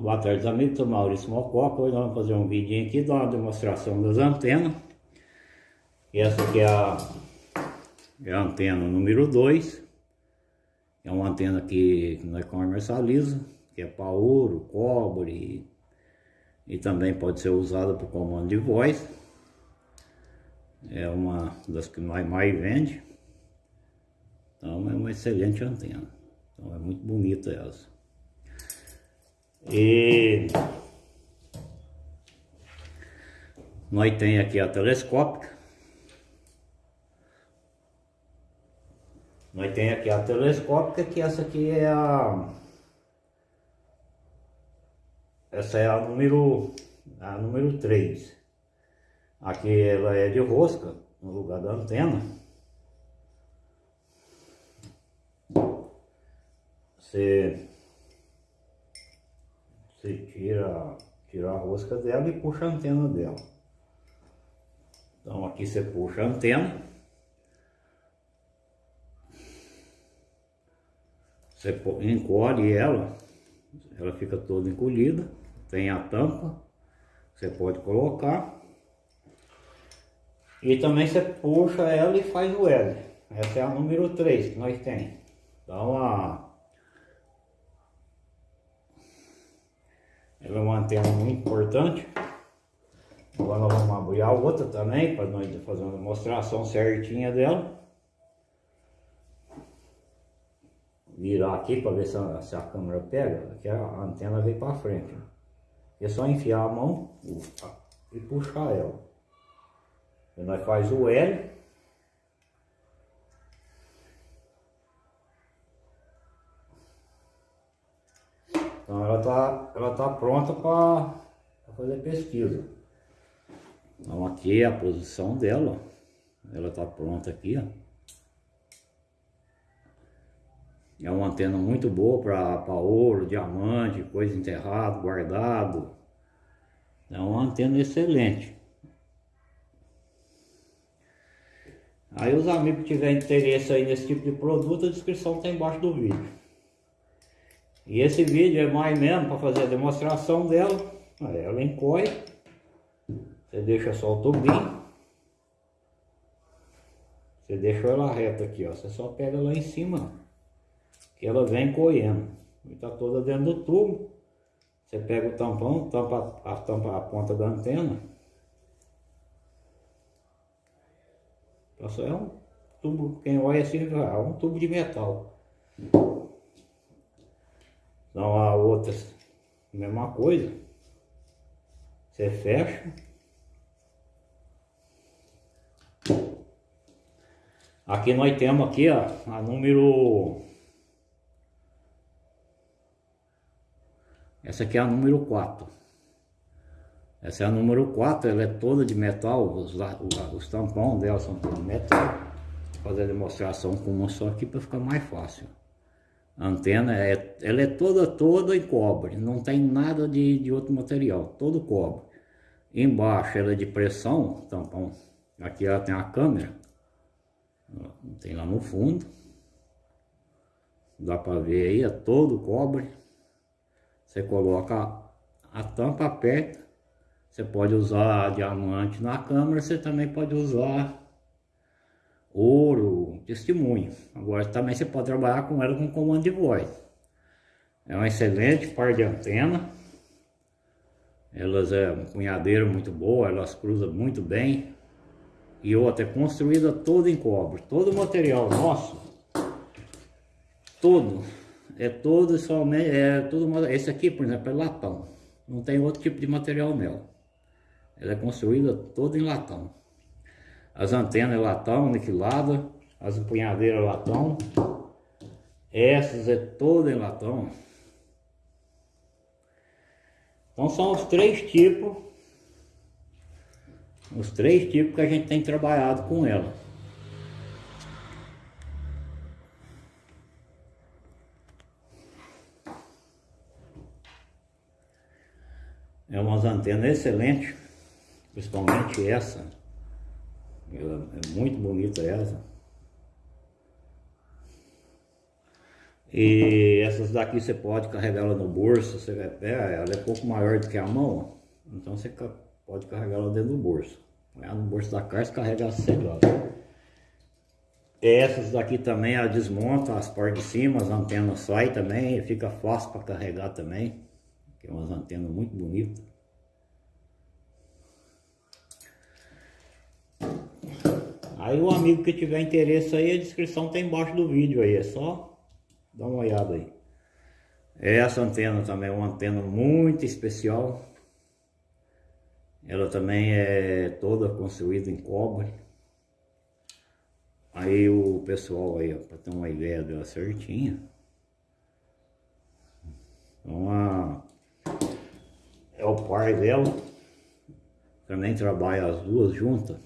Boa tarde amigos, sou Maurício Mococa, hoje nós vamos fazer um vídeo aqui, dar uma demonstração das antenas. Essa aqui é a, é a antena número 2, é uma antena que nós comercializamos, que é para ouro, cobre e, e também pode ser usada para comando de voz. É uma das que nós mais vende, então é uma excelente antena, então é muito bonita essa. E nós tem aqui a telescópica. Nós tem aqui a telescópica que essa aqui é a essa é a número a número 3. Aqui ela é de rosca no lugar da antena. Você você tira, tira a rosca dela e puxa a antena dela. Então aqui você puxa a antena. Você encolhe ela, ela fica toda encolhida. Tem a tampa, você pode colocar. E também você puxa ela e faz o L. Essa é a número 3 que nós tem. Então a Ela é uma antena muito importante. Agora nós vamos abrir a outra também, para nós fazer uma demonstração certinha dela. Virar aqui para ver se a, se a, câmera pega, aqui a antena veio para frente. É só enfiar a mão e puxar ela. E nós faz o L Então ela está ela tá pronta para fazer pesquisa. Então aqui é a posição dela. Ela está pronta aqui, ó. É uma antena muito boa para ouro, diamante, coisa enterrado, guardado. É uma antena excelente. Aí os amigos que tiverem interesse aí nesse tipo de produto, a descrição está embaixo do vídeo. E esse vídeo é mais mesmo para fazer a demonstração dela. Ela encolhe. Você deixa só o tubinho. Você deixou ela reta aqui, ó. Você só pega lá em cima, que ela vem correndo. E tá toda dentro do tubo. Você pega o tampão, tampa a, tampa a ponta da antena. Só é um tubo, quem olha assim, é um tubo de metal. Então a outra, mesma coisa. Você fecha. Aqui nós temos aqui, ó, a número... Essa aqui é a número 4. Essa é a número 4, ela é toda de metal, os, os, tampões dela são de metal. Vou fazer a demonstração com uma só aqui para ficar mais fácil. A antena é, ela é toda, toda em cobre, não tem nada de, de outro material, todo cobre. Embaixo ela é de pressão, tampão. Aqui ela tem a câmera, tem lá no fundo. Dá para ver aí, é todo cobre. Você coloca a tampa, aperta. Você pode usar diamante na câmera, você também pode usar ouro, testemunho. Agora também você pode trabalhar com ela com comando de voz. É um excelente par de antena. Elas é um punhadeiro muito boa, elas cruzam muito bem. E outra, é construída toda em cobre. Todo o material nosso, todo, é todo somente, é todo, esse aqui, por exemplo, é latão. Não tem outro tipo de material nela. Ela é construída toda em latão. As antenas latão aniquiladas, as empunhadeiras latão. Essas é toda em latão. Então são os três tipos, os três tipos que a gente tem trabalhado com ela. É umas antenas excelentes, principalmente essa. Ela é muito bonita essa. E essas daqui você pode carregar ela no bolso, você é, ela é um pouco maior do que a mão, então você pode carregar ela dentro do bolso. Põe no bolso da caixa carrega a celular. Essas daqui também, ela desmonta as partes de cima, as antenas saem também, fica fácil para carregar também. Que é umas antenas muito bonitas. Aí o amigo que tiver interesse aí, a descrição tem embaixo do vídeo aí, é só dar uma olhada aí. Essa antena também é uma antena muito especial. Ela também é toda construída em cobre. Aí o pessoal aí, para ter uma ideia dela certinha. Uma, é o par dela. Também trabalha as duas juntas.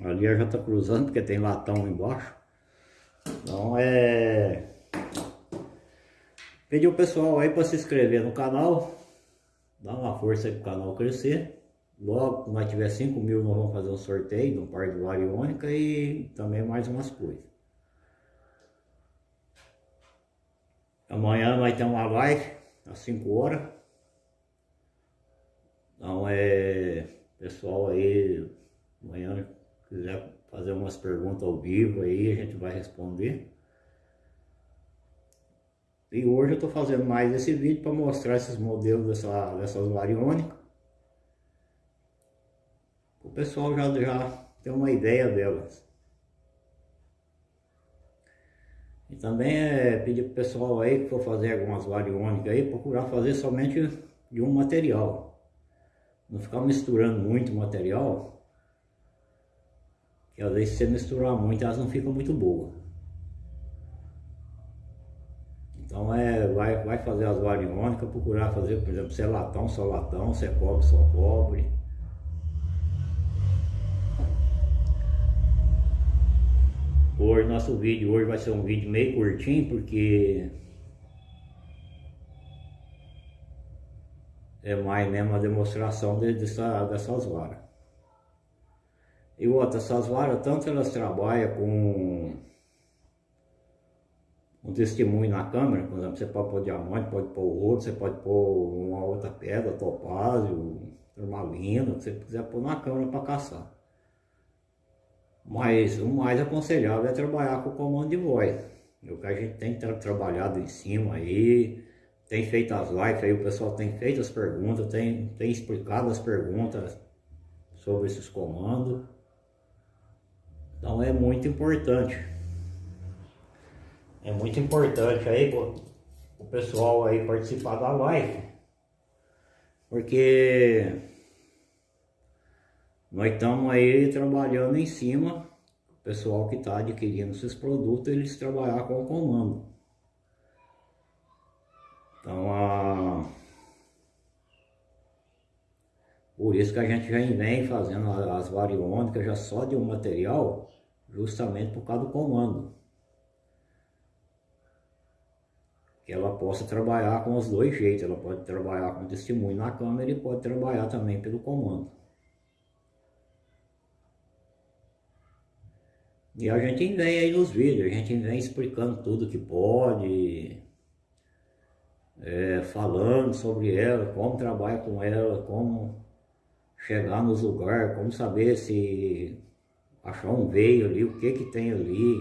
Ali já está cruzando porque tem latão embaixo. Então é... Pedir o pessoal aí para se inscrever no canal. Dar uma força para o canal crescer. Logo, quando nós tiver 5 mil, nós vamos fazer um sorteio de um par de variônica e também mais umas coisas. Amanhã vai ter uma live às 5 horas. Então é pessoal aí, amanhã quiser fazer umas perguntas ao vivo aí, a gente vai responder. E hoje eu estou fazendo mais esse vídeo para mostrar esses modelos dessa, dessas variônicas. O pessoal já, já tem uma ideia delas. E também é pedir para o pessoal aí que for fazer algumas variônicas aí, procurar fazer somente de um material. Não ficar misturando muito material, que às vezes se você misturar muito, elas não ficam muito boas. Então é, vai, vai fazer as variônicas, procurar fazer, por exemplo, se é latão, só latão, se é cobre, só cobre. Hoje, nosso vídeo hoje vai ser um vídeo meio curtinho, porque é mais mesmo a demonstração de, dessa, dessas varas. E outra, essas varas, tanto elas trabalham com um testemunho na câmera, por exemplo, você pode pôr diamante, pode pôr ouro, você pode pôr uma outra pedra, topázio, turmalina, o que você quiser pôr na câmera para caçar. Mas o mais aconselhável é trabalhar com o comando de voz. O que a gente tem tra trabalhado em cima aí, tem feito as lives aí, o pessoal tem feito as perguntas, tem, tem explicado as perguntas sobre esses comandos. Então é muito importante. É muito importante aí o pessoal aí participar da live. Porque nós estamos aí trabalhando em cima, o pessoal que está adquirindo esses produtos, eles trabalhar com o comando. Então a por isso que a gente já vem fazendo as variônicas já só de um material, justamente por causa do comando. Que ela possa trabalhar com os dois jeitos, ela pode trabalhar com testemunho na câmera e pode trabalhar também pelo comando. E a gente vem aí nos vídeos, a gente vem explicando tudo que pode, é, falando sobre ela, como trabalha com ela, como chegar nos lugares, como saber se achar um veio ali, o que que tem ali,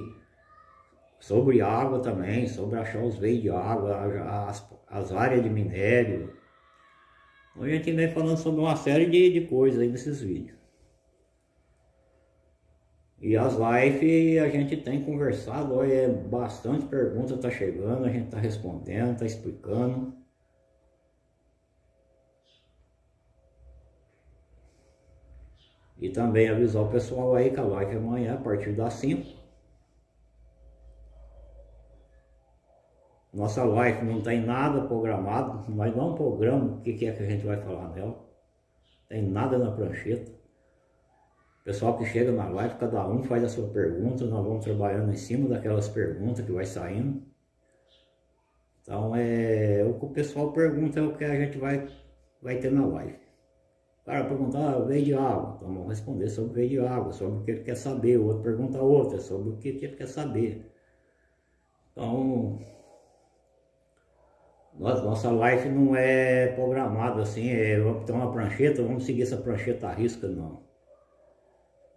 sobre água também, sobre achar os veios de água, as, as áreas de minério. Então a gente vem falando sobre uma série de, de coisas aí nesses vídeos. E as lives a gente tem conversado, olha, é bastante pergunta tá chegando, a gente tá respondendo, tá explicando. E também avisar o pessoal aí que a live é amanhã, a partir das 5. Nossa live não tem nada programado, nós não programamos o que é que a gente vai falar nela. Tem nada na prancheta. O pessoal que chega na live, cada um faz a sua pergunta, nós vamos trabalhando em cima daquelas perguntas que vai saindo. Então é o que o pessoal pergunta é o que a gente vai, vai ter na live. Cara perguntar, ah, veio de água, então vamos responder sobre veio de água, sobre o que ele quer saber, o outro pergunta outra, sobre o que ele quer saber. Então, nossa live não é programada assim, é, ter uma prancheta, vamos seguir essa prancheta à risca, não.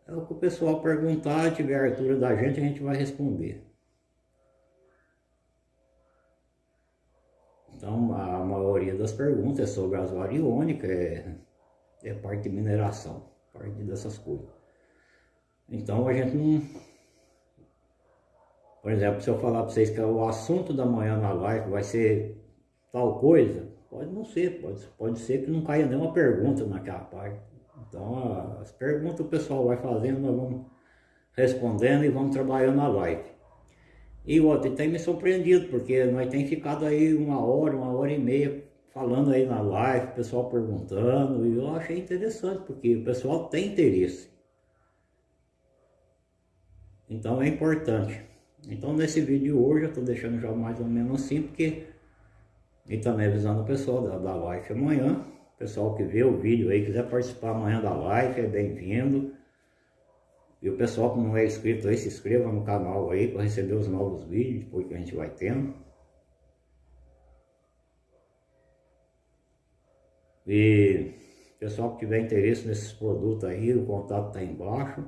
É o que o pessoal perguntar, tiver a altura da gente, a gente vai responder. Então, a maioria das perguntas é sobre as variônicas, é, é parte de mineração, parte dessas coisas. Então, a gente não... Por exemplo, se eu falar para vocês que o assunto da manhã na live vai ser tal coisa, pode não ser, pode, pode ser que não caia nenhuma pergunta naquela parte. Então, as perguntas o pessoal vai fazendo, nós vamos respondendo e vamos trabalhando na live. E outro, tem me surpreendido, porque nós tem ficado aí uma hora, uma hora e meia falando aí na live, o pessoal perguntando, e eu achei interessante, porque o pessoal tem interesse. Então é importante. Então nesse vídeo hoje eu estou deixando já mais ou menos assim, porque e também avisando o pessoal da, da live amanhã pessoal que vê o vídeo aí, quiser participar amanhã da live, é bem-vindo. E o pessoal que não é inscrito aí, se inscreva no canal aí para receber os novos vídeos depois que a gente vai tendo. E pessoal que tiver interesse nesses produtos aí, o contato está embaixo.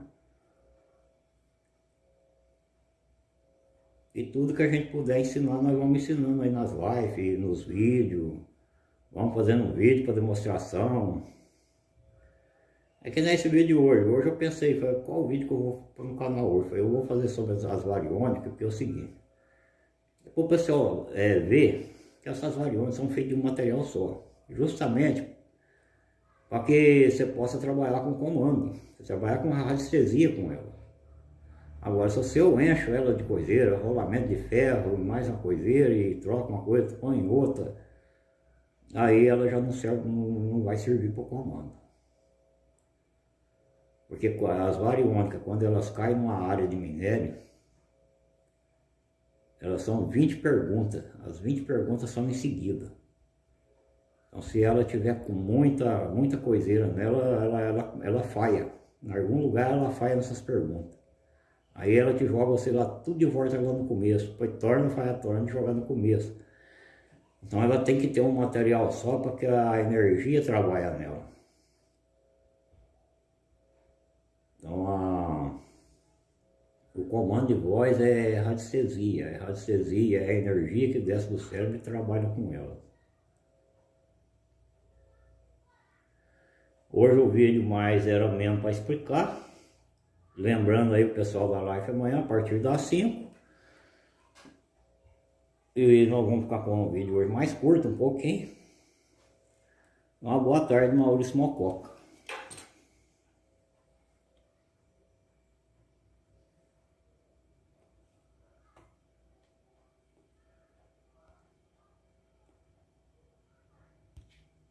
E tudo que a gente puder ensinar, nós vamos ensinando aí nas lives, nos vídeos. Vamos fazendo um vídeo para demonstração. É que nesse vídeo hoje, hoje eu pensei, falei, qual vídeo que eu vou pôr no canal hoje? Falei, eu vou fazer sobre as, as variônicas, porque é o seguinte. O pessoal é, ver que essas variônicas são feitas de um material só. Justamente para que você possa trabalhar com comando. Você trabalhar com radiestesia com ela. Agora, se eu encho ela de coiseira, rolamento de ferro, mais uma coiseira e troca uma coisa, põe outra aí ela já não, serve, não, não vai servir para o comando. Porque as variônicas, quando elas caem numa área de minério, elas são 20 perguntas, as 20 perguntas são em seguida. Então se ela tiver com muita, muita coiseira nela, ela, ela, ela falha. Em algum lugar ela falha nessas perguntas. Aí ela te joga você lá tudo de volta lá no começo, depois torna, falha, torna e joga no começo. Então ela tem que ter um material só para que a energia trabalhe nela. Então a, o comando de voz é radiestesia, é radiestesia, é a energia que desce do cérebro e trabalha com ela. Hoje o vídeo mais era mesmo para explicar. Lembrando aí o pessoal da live amanhã a partir das 5. E nós vamos ficar com um vídeo hoje mais curto um pouquinho. Uma boa tarde, Maurício Mococa.